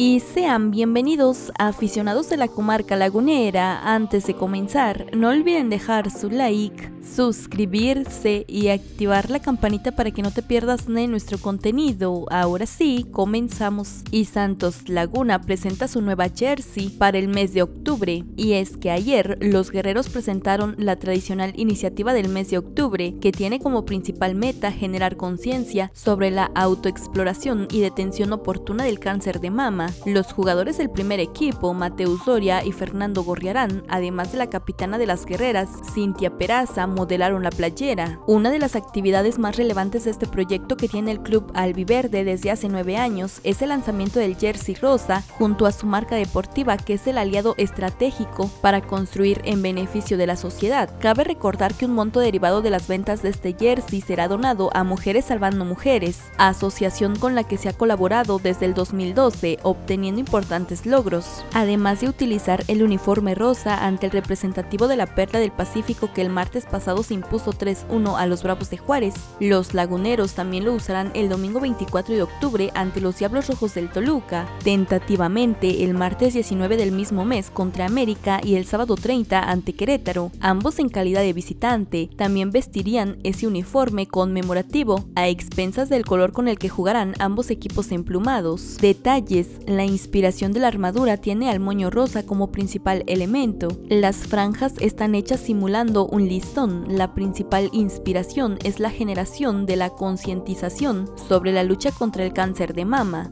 y sean bienvenidos a aficionados de la comarca lagunera. Antes de comenzar, no olviden dejar su like, suscribirse y activar la campanita para que no te pierdas de nuestro contenido. Ahora sí, comenzamos. Y Santos Laguna presenta su nueva jersey para el mes de octubre. Y es que ayer los guerreros presentaron la tradicional iniciativa del mes de octubre, que tiene como principal meta generar conciencia sobre la autoexploración y detención oportuna del cáncer de mama los jugadores del primer equipo, Mateus Doria y Fernando Gorriarán, además de la capitana de las guerreras, Cintia Peraza, modelaron la playera. Una de las actividades más relevantes de este proyecto que tiene el club albiverde desde hace nueve años es el lanzamiento del jersey rosa junto a su marca deportiva que es el aliado estratégico para construir en beneficio de la sociedad. Cabe recordar que un monto derivado de las ventas de este jersey será donado a Mujeres Salvando Mujeres, asociación con la que se ha colaborado desde el 2012, obteniendo importantes logros, además de utilizar el uniforme rosa ante el representativo de la Perla del Pacífico que el martes pasado se impuso 3-1 a los Bravos de Juárez. Los laguneros también lo usarán el domingo 24 de octubre ante los Diablos Rojos del Toluca, tentativamente el martes 19 del mismo mes contra América y el sábado 30 ante Querétaro, ambos en calidad de visitante. También vestirían ese uniforme conmemorativo a expensas del color con el que jugarán ambos equipos emplumados. Detalles la inspiración de la armadura tiene al moño rosa como principal elemento. Las franjas están hechas simulando un listón. La principal inspiración es la generación de la concientización sobre la lucha contra el cáncer de mama.